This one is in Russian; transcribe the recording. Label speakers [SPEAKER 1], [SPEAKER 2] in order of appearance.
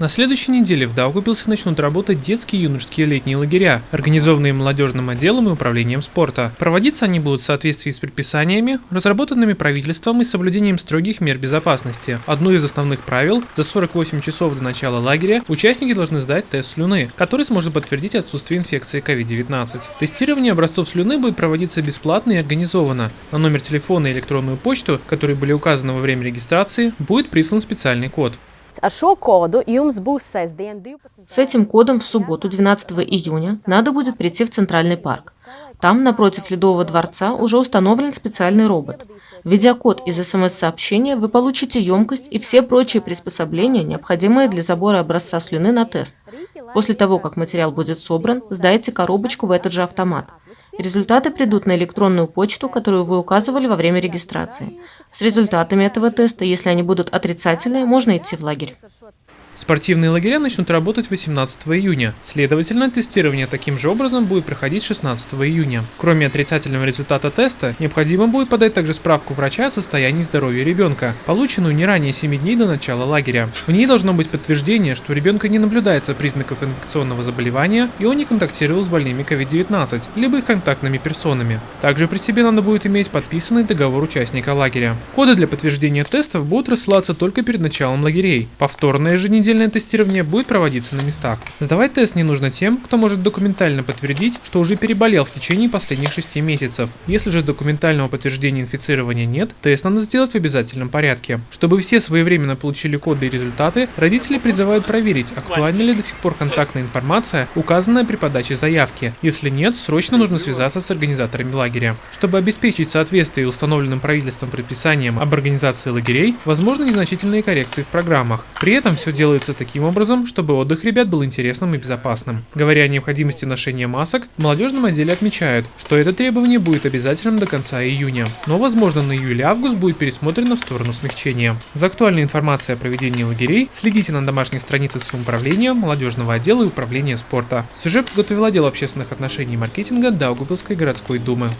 [SPEAKER 1] На следующей неделе в Даугавпилсе начнут работать детские и юношеские летние лагеря, организованные молодежным отделом и управлением спорта. Проводиться они будут в соответствии с предписаниями, разработанными правительством и соблюдением строгих мер безопасности. Одно из основных правил – за 48 часов до начала лагеря участники должны сдать тест слюны, который сможет подтвердить отсутствие инфекции COVID-19. Тестирование образцов слюны будет проводиться бесплатно и организованно. На номер телефона и электронную почту, которые были указаны во время регистрации, будет прислан специальный код.
[SPEAKER 2] 12.
[SPEAKER 3] С этим кодом в субботу, 12 июня, надо будет прийти в Центральный парк. Там, напротив Ледового дворца, уже установлен специальный робот. Введя код из СМС-сообщения, вы получите емкость и все прочие приспособления, необходимые для забора образца слюны на тест. После того, как материал будет собран, сдайте коробочку в этот же автомат. Результаты придут на электронную почту, которую вы указывали во время регистрации. С результатами этого теста, если они будут отрицательные, можно идти в лагерь.
[SPEAKER 1] Спортивные лагеря начнут работать 18 июня. Следовательно, тестирование таким же образом будет проходить 16 июня. Кроме отрицательного результата теста, необходимо будет подать также справку врача о состоянии здоровья ребенка, полученную не ранее 7 дней до начала лагеря. В ней должно быть подтверждение, что у ребенка не наблюдается признаков инфекционного заболевания и он не контактировал с больными COVID-19, либо их контактными персонами. Также при себе надо будет иметь подписанный договор участника лагеря. Коды для подтверждения тестов будут рассылаться только перед началом лагерей. Повторное же Недельное тестирование будет проводиться на местах. Сдавать тест не нужно тем, кто может документально подтвердить, что уже переболел в течение последних 6 месяцев. Если же документального подтверждения инфицирования нет, тест надо сделать в обязательном порядке. Чтобы все своевременно получили коды и результаты, родители призывают проверить, актуальна ли до сих пор контактная информация, указанная при подаче заявки. Если нет, срочно нужно связаться с организаторами лагеря. Чтобы обеспечить соответствие установленным правительством предписаниям об организации лагерей, возможны незначительные коррекции в программах. При этом все делается делается таким образом, чтобы отдых ребят был интересным и безопасным. Говоря о необходимости ношения масок, в молодежном отделе отмечают, что это требование будет обязательным до конца июня, но возможно на июль-август будет пересмотрено в сторону смягчения. За актуальной информацией о проведении лагерей следите на домашних страницах самоуправления, молодежного отдела и управления спорта. Сюжет подготовил отдел общественных отношений и маркетинга Даугавпилской городской думы.